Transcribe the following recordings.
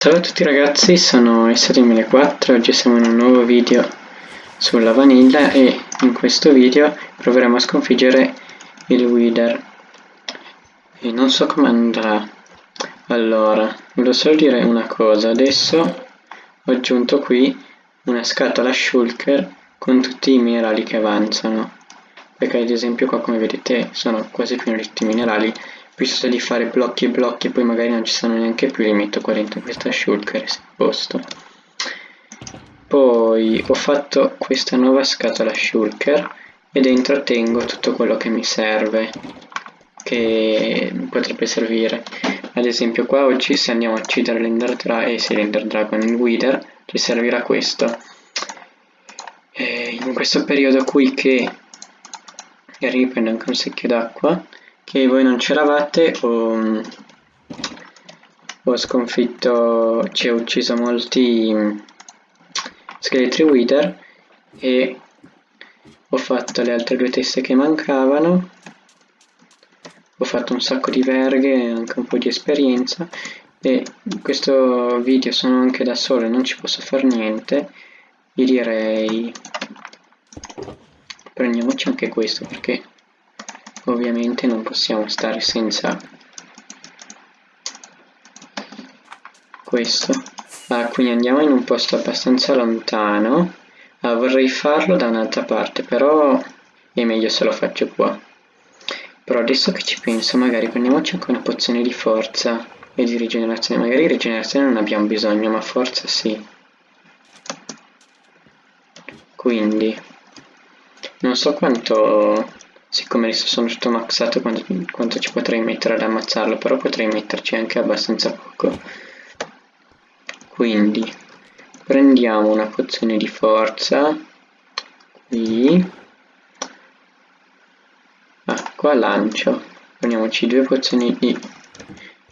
Ciao a tutti ragazzi, sono S2004 oggi siamo in un nuovo video sulla vanilla e in questo video proveremo a sconfiggere il Wither. E non so come andrà. Allora, volevo solo dire una cosa adesso ho aggiunto qui una scatola shulker con tutti i minerali che avanzano perché ad esempio qua come vedete sono quasi pieni di minerali piuttosto di fare blocchi e blocchi poi magari non ci sono neanche più li metto qua dentro questa shulker se posto poi ho fatto questa nuova scatola shulker e dentro tengo tutto quello che mi serve che potrebbe servire. Ad esempio qua oggi se andiamo a uccidere l'Ender Dragon e se l'Ender Dragon Wither ci servirà questo. E in questo periodo qui che riprendo anche un secchio d'acqua che voi non c'eravate ho, ho sconfitto, ci ho ucciso molti scheletri wither e ho fatto le altre due teste che mancavano. Ho fatto un sacco di verghe e anche un po' di esperienza. E in questo video sono anche da solo e non ci posso fare niente. Vi direi prendiamoci anche questo perché ovviamente non possiamo stare senza questo. Ah, quindi andiamo in un posto abbastanza lontano. Ah, vorrei farlo da un'altra parte però è meglio se lo faccio qua. Però adesso che ci penso magari prendiamoci anche una pozione di forza e di rigenerazione. Magari rigenerazione non abbiamo bisogno ma forza sì. Quindi non so quanto siccome adesso sono tutto maxato quanto, ci potrei mettere ad ammazzarlo però potrei metterci anche abbastanza poco. Quindi prendiamo una pozione di forza. Qui. Ah, qua lancio. Prendiamoci due pozioni di,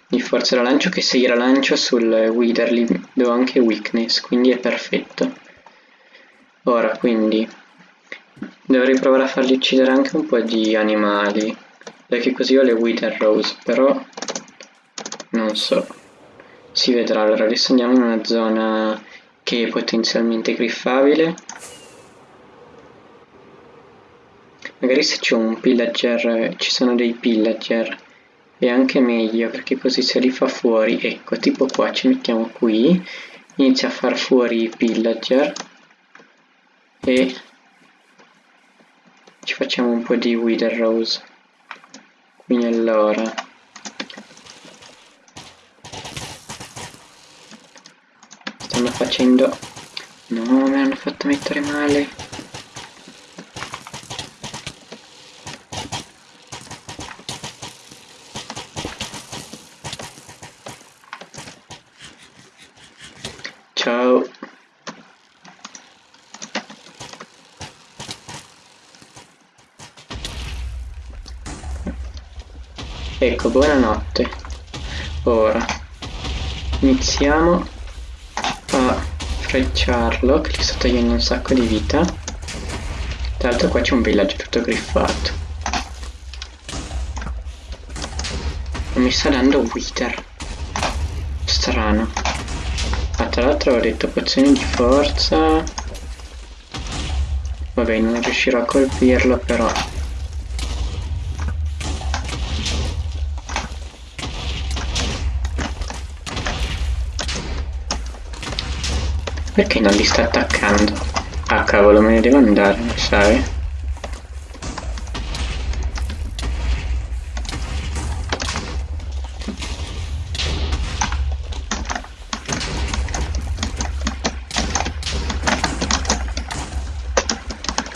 di forza da lancio che se io la lancio sul Wither li do anche weakness quindi è perfetto. Ora quindi Dovrei provare a fargli uccidere anche un po' di animali, perché così ho le Wither Rose, però non so. Si vedrà, allora adesso andiamo in una zona che è potenzialmente griffabile. Magari se c'è un pillager, ci sono dei pillager, è anche meglio perché così se li fa fuori, ecco, tipo qua ci mettiamo qui, inizia a far fuori i pillager e ci facciamo un po' di Wither Rose. Quindi allora. Stanno facendo. No mi hanno fatto mettere male. Ciao Ecco, buonanotte. Ora iniziamo a frecciarlo che gli sto togliendo un sacco di vita. Tra l'altro qua c'è un villaggio tutto griffato. Non mi sta dando wither. Strano. Ah, tra l'altro ho detto pozioni di forza. Vabbè, non riuscirò a colpirlo però Perché non li sta attaccando? Ah cavolo me ne devo andare, sai?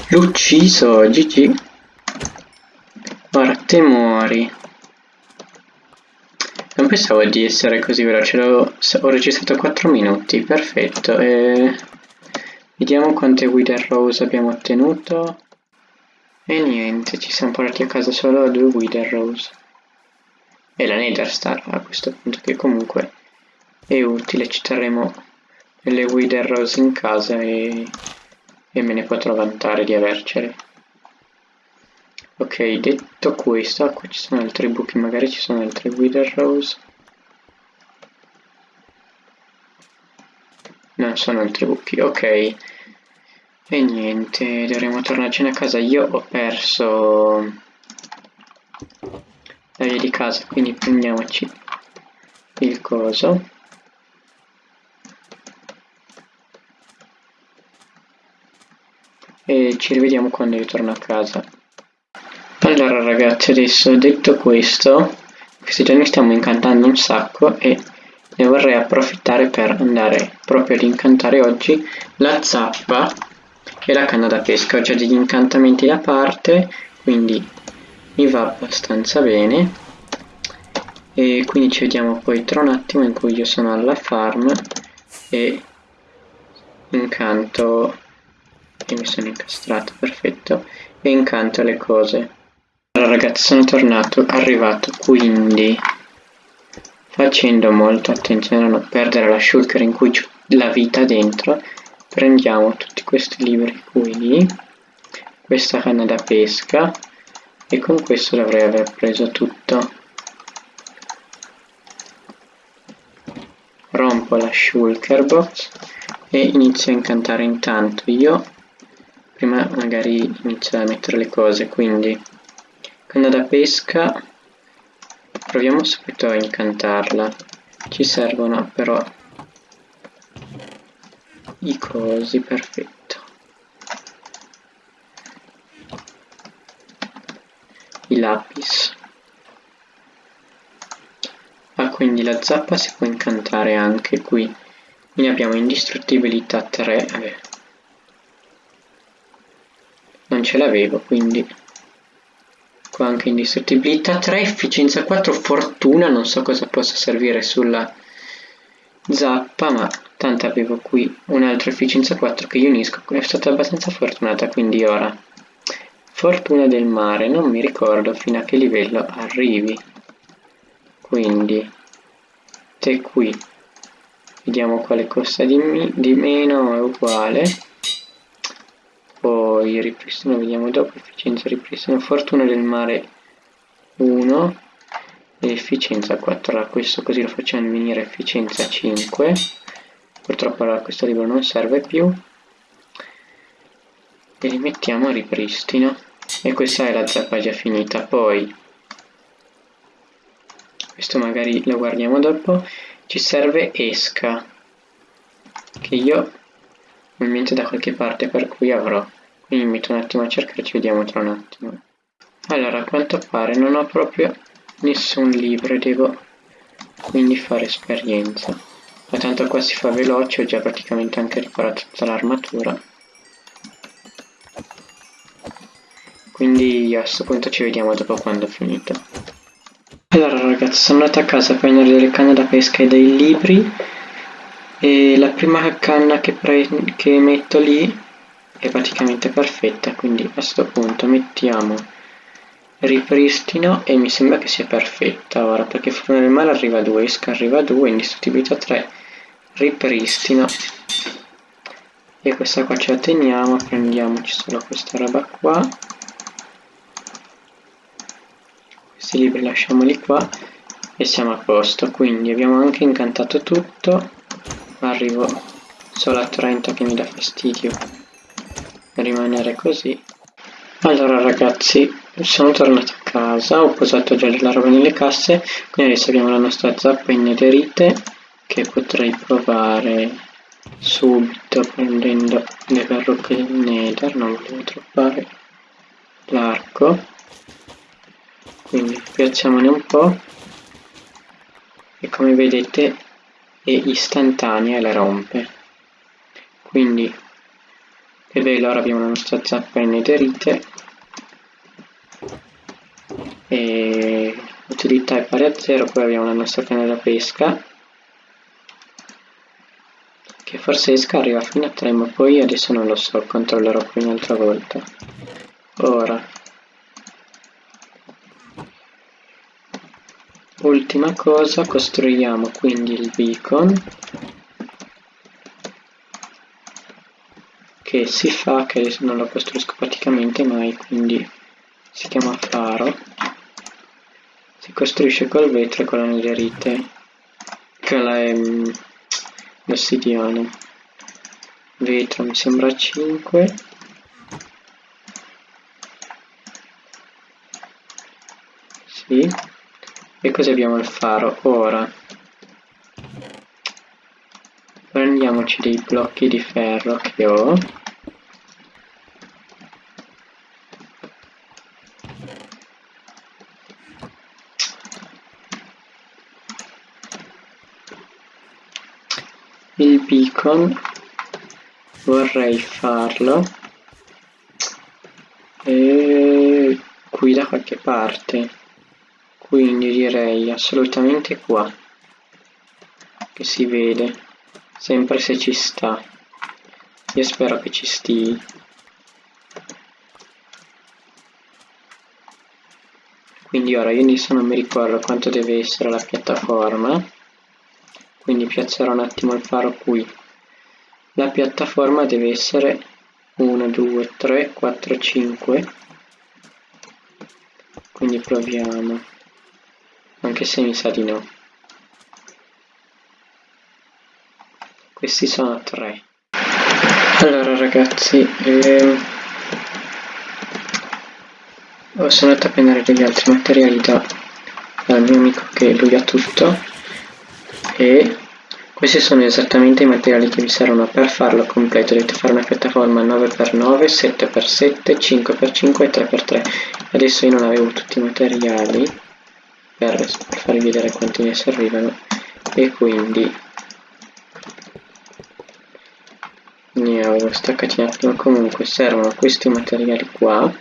L'ho ucciso, GG. Ora te muori. Pensavo di essere così veloce, ho, registrato 4 minuti, perfetto. E... Vediamo quante Wither Rose abbiamo ottenuto. E niente, ci siamo portati a casa solo due Wither Rose. E la Nether a questo punto, che comunque è utile, ci terremo delle Wither Rose in casa e, e me ne potrò vantare di avercele. Ok, detto questo, qua ci sono altri buchi, magari ci sono altre Wither Rose. non sono altri buchi, ok. E niente, dovremo tornarcene a casa. Io ho perso la via di casa, quindi prendiamoci il coso. E ci rivediamo quando io torno a casa. Ragazzi, adesso detto questo, questi giorni stiamo incantando un sacco e ne vorrei approfittare per andare proprio ad incantare oggi la zappa e la canna da pesca. Ho già degli incantamenti da parte, quindi mi va abbastanza bene. E quindi ci vediamo poi tra un attimo in cui io sono alla farm e incanto e mi sono incastrato, perfetto, e incanto le cose. Ragazzi sono tornato, arrivato, quindi facendo molta attenzione a non perdere la shulker in cui c'è la vita dentro, prendiamo tutti questi libri qui, questa canna da pesca. E con questo dovrei aver preso tutto. Rompo la shulker box e inizio a incantare intanto io. Prima magari inizio a mettere le cose quindi canna da pesca proviamo subito a incantarla. Ci servono però i cosi perfetto. I lapis. Ah quindi la zappa si può incantare anche qui. Quindi abbiamo indistruttibilità 3 eh. non ce l'avevo quindi qua anche indistruttibilità 3 efficienza. 4 fortuna. Non so cosa possa servire sulla zappa ma tanto avevo qui un'altra efficienza 4 che unisco. È stata abbastanza fortunata quindi ora. Fortuna del mare. Non mi ricordo fino a che livello arrivi. Quindi te qui. Vediamo quale costa di, di meno è uguale poi ripristino vediamo dopo efficienza ripristino fortuna del mare 1 e efficienza 4 allora questo così lo facciamo venire efficienza 5 purtroppo allora questo libro non serve più. E li mettiamo a ripristino. E questa è la zappa già finita. Poi questo magari lo guardiamo dopo. Ci serve esca che io ho in mente da qualche parte per cui avrò. Quindi mi metto un attimo a cercare ci vediamo tra un attimo. Allora a quanto pare non ho proprio nessun libro e devo quindi fare esperienza. Ma tanto qua si fa veloce ho già praticamente anche riparato tutta l'armatura. Quindi a questo punto ci vediamo dopo quando ho finito allora ragazzi sono andato a casa a prendere delle canne da pesca e dei libri e la prima canna che, che metto lì è praticamente perfetta quindi a questo punto mettiamo ripristino e mi sembra che sia perfetta ora perché fortuna del male arriva a 2 esca arriva a 2 indistruttibilità 3 ripristino. E questa qua ce la teniamo prendiamoci solo questa roba qua. Questi libri lasciamoli qua e siamo a posto quindi abbiamo anche incantato tutto arrivo solo a 30 che mi dà fastidio rimanere così. Allora ragazzi sono tornato a casa ho posato già la roba nelle casse quindi adesso abbiamo la nostra zappa innederite che potrei provare subito prendendo le verruche del nether non volevo troppare l'arco. Quindi piazziamone un po' e come vedete è istantanea e la rompe. Quindi e bello ora abbiamo la nostra zappa innederite e utilità è pari a 0 poi abbiamo la nostra canna da pesca che forse esca arriva fino a 3 ma poi adesso non lo so controllerò poi un'altra volta. Ora ultima cosa costruiamo quindi il beacon che si fa che adesso non lo costruisco praticamente mai quindi si chiama faro. Si costruisce col vetro e con la netherite che è l'ossidiana. Vetro mi sembra 5 sì e così abbiamo il faro ora. Prendiamoci dei blocchi di ferro che ho. Il beacon. Vorrei farlo. E qui da qualche parte quindi direi assolutamente qua che si vede sempre se ci sta. Io spero che ci stii quindi ora io adesso non mi ricordo quanto deve essere la piattaforma quindi piazzerò un attimo il faro qui. La piattaforma deve essere 1 2 3 4 5 quindi proviamo anche se mi sa di no. Questi sono 3 allora ragazzi ehm, sono andato a prendere degli altri materiali da, dal mio amico che lui ha tutto. E questi sono esattamente i materiali che vi servono per farlo completo. Dovete fare una piattaforma 9x9 7x7 5x5 e 3x3 adesso io non avevo tutti i materiali per, farvi vedere quanti ne servivano. E quindi ne avevo staccati un attimo. Comunque servono questi materiali qua.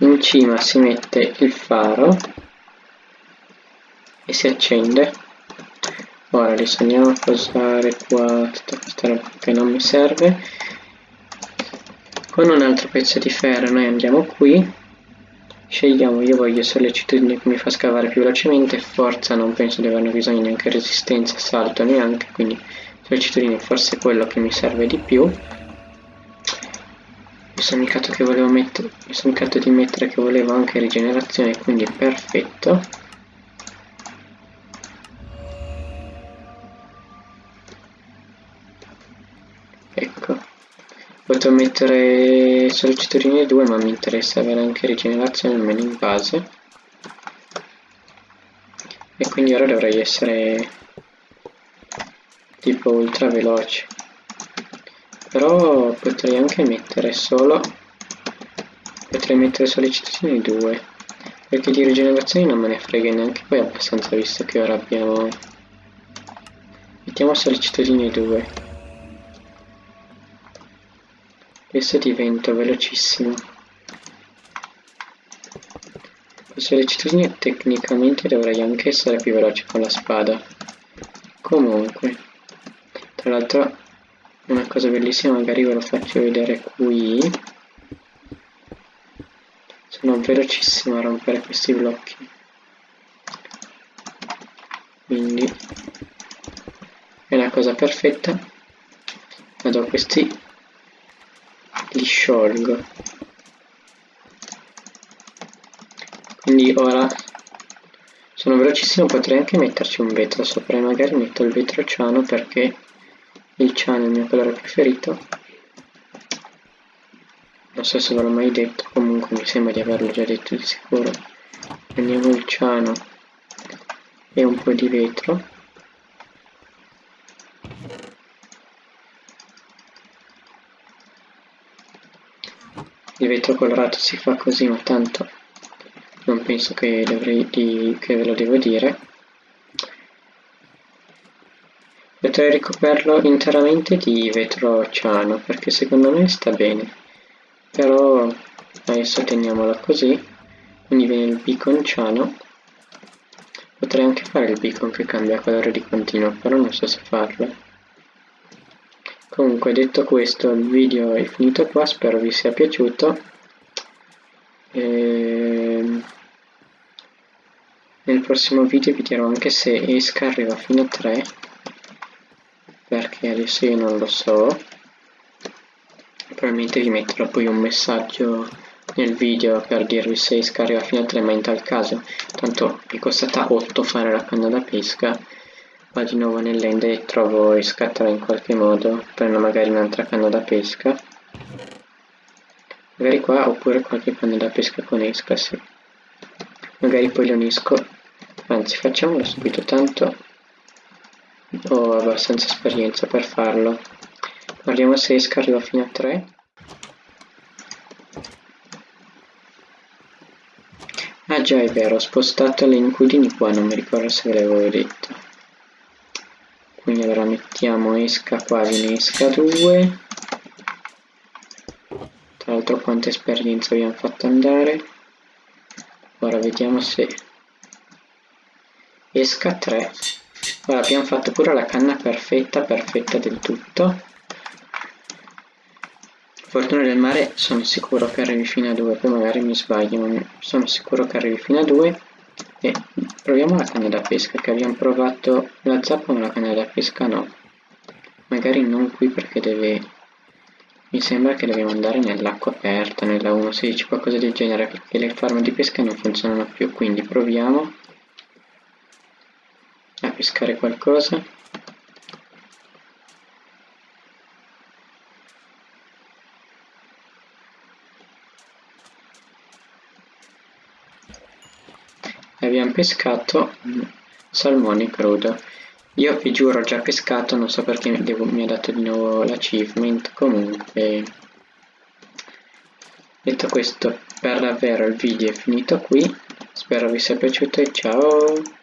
In cima si mette il faro e si accende. Ora adesso andiamo a posare qua tutta questa roba che non mi serve. Con un altro pezzo di ferro noi andiamo qui scegliamo io voglio sollecitudine che mi fa scavare più velocemente forza non penso di averne bisogno neanche resistenza salto neanche quindi sollecitudine forse è quello che mi serve di più. Mi sono indicato che volevo mettere mi sono di mettere che volevo anche rigenerazione quindi perfetto Potrò mettere sollecitatori 2 ma mi interessa avere anche rigenerazione almeno in base. E quindi ora dovrei essere tipo ultra veloce. Però potrei anche mettere solo potrei mettere sollecitazioni 2 perché di rigenerazione non me ne frega neanche poi abbastanza visto che ora abbiamo mettiamo sollecitazioni 2 Adesso divento velocissimo. Con sollecitudine tecnicamente dovrei anche essere più veloce con la spada. Comunque, tra l'altro una cosa bellissima, magari ve lo faccio vedere qui. Sono velocissimo a rompere questi blocchi. Quindi è una cosa perfetta. Vado a questi li sciolgo quindi ora sono velocissimo potrei anche metterci un vetro sopra e magari metto il vetro ciano perché il ciano è il mio colore preferito. Non so se ve l'ho mai detto comunque mi sembra di averlo già detto di sicuro. Prendiamo il ciano e un po' di vetro il vetro colorato si fa così ma tanto non penso che, dovrei che ve lo devo dire. Potrei ricoperlo interamente di vetro ciano perché secondo me sta bene. Però adesso teniamolo così quindi viene il beacon ciano potrei anche fare il beacon che cambia colore di continuo però non so se farlo Comunque detto questo il video è finito qua, spero vi sia piaciuto. E... Ehm, nel prossimo video vi dirò anche se esca arriva fino a 3 perché adesso io non lo so probabilmente vi metterò poi un messaggio nel video per dirvi se esca arriva fino a 3 ma in tal caso tanto mi è costata 8 fare la canna da pesca qua di nuovo nell'ende e trovo e scatterò in qualche modo prendo magari un'altra canna da pesca. Magari qua oppure qualche canna da pesca con esca sì. magari poi lo unisco. Anzi facciamolo subito tanto ho abbastanza esperienza per farlo. Guardiamo se esca arriva fino a 3 ah già è vero ho spostato le incudini qua non mi ricordo se ve l'avevo detto quindi allora mettiamo esca qua viene esca 2 tra l'altro quanta esperienza abbiamo fatto andare. Ora vediamo se esca 3 ora abbiamo fatto pure la canna perfetta perfetta del tutto. Fortuna del mare sono sicuro che arrivi fino a 2 poi magari mi sbaglio ma sono sicuro che arrivi fino a 2 e proviamo la canna da pesca che abbiamo provato la zappa ma la canna da pesca no magari non qui perché deve mi sembra che dobbiamo andare nell'acqua aperta, nella 1.16, qualcosa del genere, perché le farm di pesca non funzionano più, quindi proviamo a pescare qualcosa. Abbiamo pescato salmone crudo. Io vi giuro ho già pescato, non so perché devo, mi ha dato di nuovo l'achievement, comunque... Detto questo, per davvero il video è finito qui, spero vi sia piaciuto e ciao!